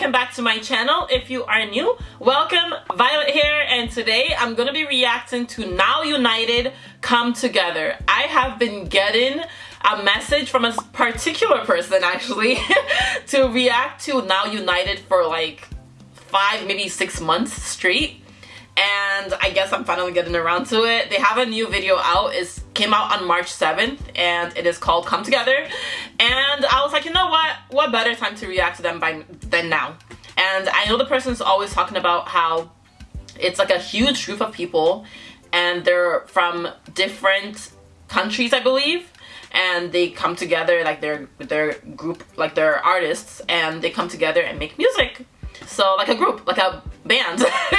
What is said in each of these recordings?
welcome back to my channel. If you are new, welcome. Violet here and today I'm gonna be reacting to Now United Come Together. I have been getting a message from a particular person actually to react to Now United for like five, maybe six months straight and I guess I'm finally getting around to it. They have a new video out. It came out on March 7th and it is called Come Together. And I was like, you know what? What better time to react to them by than now? And I know the person's always talking about how it's like a huge group of people and they're from different countries, I believe and they come together like they're their group like they're artists and they come together and make music so like a group like a band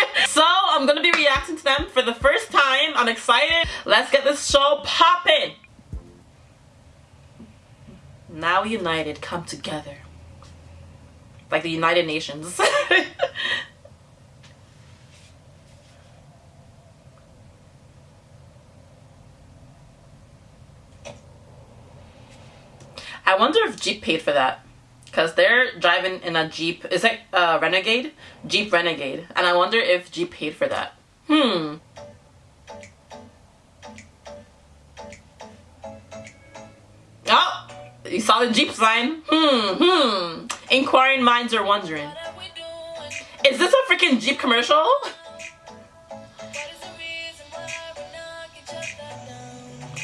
i'm gonna be reacting to them for the first time. I'm excited. Let's get this show popping now united come together. Like the united nations. I wonder if Jeep paid for that. Because they're driving in a Jeep. Is it uh, Renegade? Jeep Renegade. And I wonder if Jeep paid for that. Hmm. Oh! You saw the Jeep sign? Hmm, hmm. Inquiring minds are wondering. Is this a freaking Jeep commercial?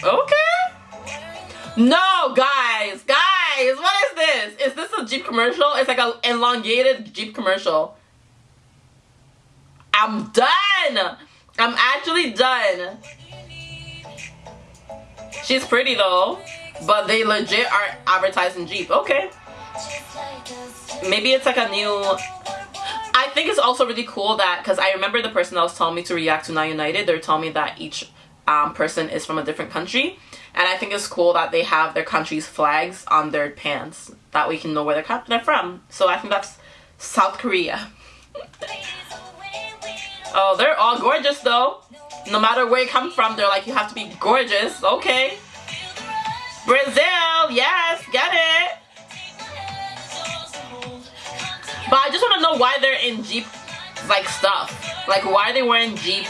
Okay. No, guys, is this? A Jeep commercial? It's like an elongated Jeep commercial. I'm done. I'm actually done. She's pretty though, but they legit are advertising Jeep. Okay. Maybe it's like a new... I think it's also really cool that, because I remember the person that was telling me to react to Now United, they're telling me that each um, person is from a different country. And I think it's cool that they have their country's flags on their pants. That we can know where they're, they're from. So I think that's South Korea. oh, they're all gorgeous though. No matter where you come from, they're like, you have to be gorgeous. Okay. Brazil, yes, get it. But I just want to know why they're in Jeep like stuff. Like why are they wearing Jeep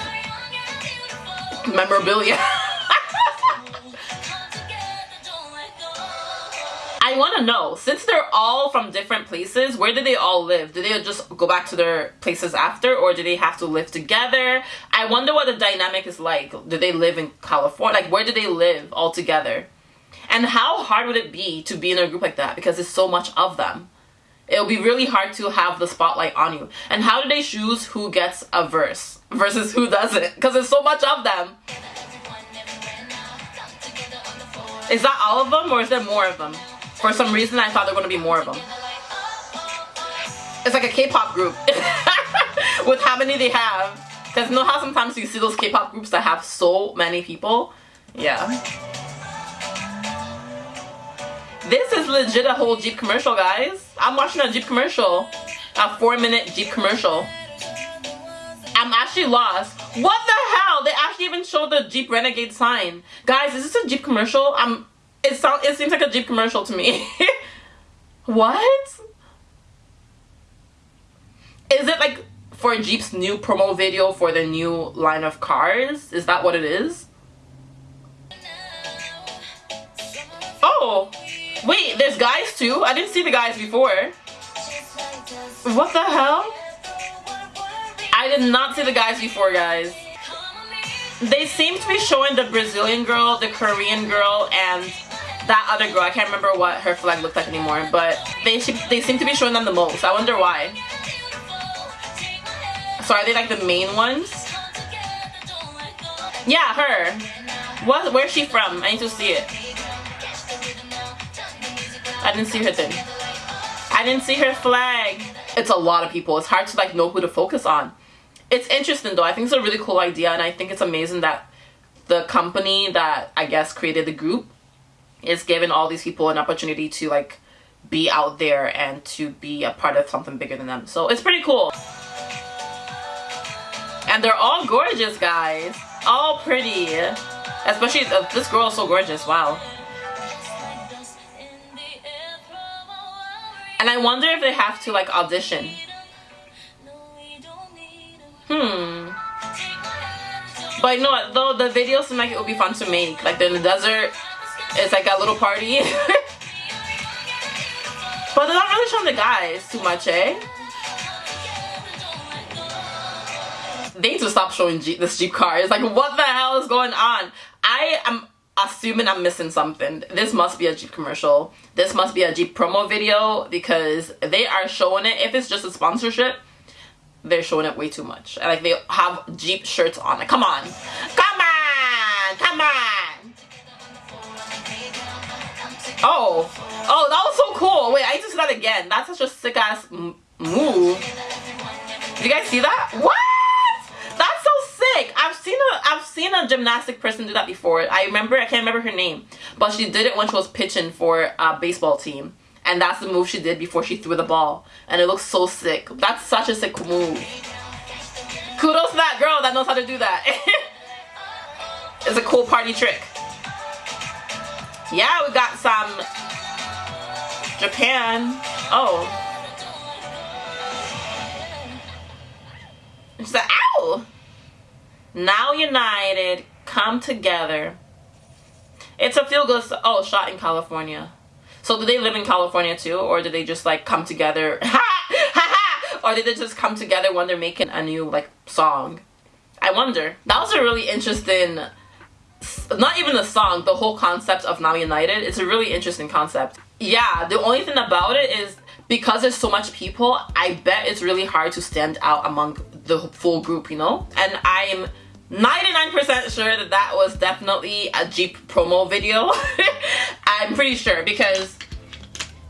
memorabilia? I want to know, since they're all from different places, where do they all live? Do they just go back to their places after or do they have to live together? I wonder what the dynamic is like. Do they live in California? Like, where do they live all together? And how hard would it be to be in a group like that because there's so much of them? It'll be really hard to have the spotlight on you. And how do they choose who gets a verse versus who doesn't? Because there's so much of them. Is that all of them or is there more of them? For some reason, I thought there were going to be more of them. It's like a K-pop group with how many they have. Because you know how sometimes you see those K-pop groups that have so many people? Yeah. This is legit a whole Jeep commercial, guys. I'm watching a Jeep commercial. A four minute Jeep commercial. I'm actually lost. What the hell? They actually even showed the Jeep Renegade sign. Guys, is this a Jeep commercial? I'm it sounds it seems like a Jeep commercial to me. what? Is it like for Jeep's new promo video for the new line of cars? Is that what it is? Oh, wait, there's guys too? I didn't see the guys before. What the hell? I did not see the guys before, guys. They seem to be showing the Brazilian girl, the Korean girl, and that other girl. I can't remember what her flag looked like anymore, but they they seem to be showing them the most. I wonder why. So are they like the main ones? Yeah, her. What? Where's she from? I need to see it. I didn't see her thing. I didn't see her flag. It's a lot of people. It's hard to like know who to focus on. It's interesting though. I think it's a really cool idea and I think it's amazing that the company that I guess created the group is giving all these people an opportunity to like be out there and to be a part of something bigger than them. So it's pretty cool. And they're all gorgeous, guys. All pretty. Especially uh, this girl is so gorgeous. Wow. And I wonder if they have to like audition. Hmm. But you know what, though the video seems like it would be fun to make. Like they're in the desert, it's like a little party. but they're not really showing the guys too much, eh? They need to stop showing Jeep, this Jeep car. It's like, what the hell is going on? I am assuming I'm missing something. This must be a Jeep commercial. This must be a Jeep promo video because they are showing it. If it's just a sponsorship, they're showing it way too much. Like they have Jeep shirts on. Like, come on. Come on. Come on. Oh. Oh, that was so cool. Wait, I need to see that again. That's such a sick ass move. Did you guys see that? What? That's so sick. I've seen a I've seen a gymnastic person do that before. I remember I can't remember her name, but she did it when she was pitching for a baseball team. And that's the move she did before she threw the ball. And it looks so sick. That's such a sick move. Kudos to that girl that knows how to do that. It's a cool party trick. Yeah we got some Japan. Oh. It's the ow now united come together it's a feel good oh shot in California so do they live in California too, or do they just like come together? or did they just come together when they're making a new like song? I wonder. That was a really interesting not even the song, the whole concept of Now United. It's a really interesting concept. Yeah, the only thing about it is because there's so much people, I bet it's really hard to stand out among the full group, you know? And I'm 99% sure that that was definitely a Jeep promo video. I'm pretty sure because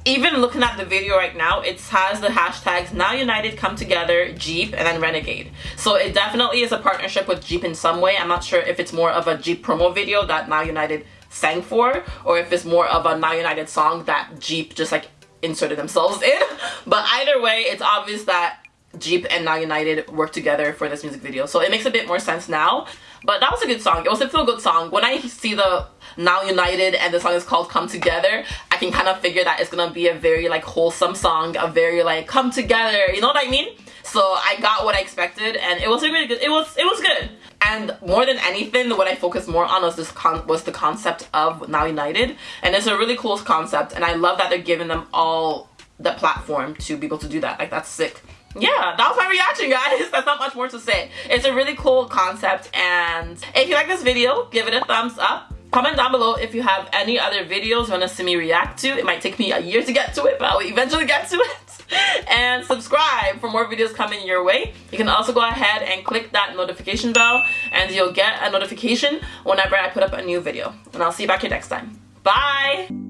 even looking at the video right now, it has the hashtags Now United Come Together, Jeep, and then Renegade. So it definitely is a partnership with Jeep in some way. I'm not sure if it's more of a Jeep promo video that Now United sang for, or if it's more of a Now United song that Jeep just like inserted themselves in. But either way, it's obvious that Jeep and Now United worked together for this music video. So it makes a bit more sense now. But that was a good song. It was a feel good song. When I see the Now United and the song is called Come Together, I can kind of figure that it's gonna be a very like wholesome song, a very like come together, you know what I mean? So I got what I expected and it was really good. It was it was good. And more than anything, what I focused more on was this con was the concept of Now United. And it's a really cool concept and I love that they're giving them all the platform to be able to do that. Like that's sick yeah that was my reaction guys. That's not much more to say. It's a really cool concept and if you like this video give it a thumbs up. Comment down below if you have any other videos you want to see me react to. It might take me a year to get to it but i'll eventually get to it. And subscribe for more videos coming your way. You can also go ahead and click that notification bell and you'll get a notification whenever i put up a new video. And i'll see you back here next time. Bye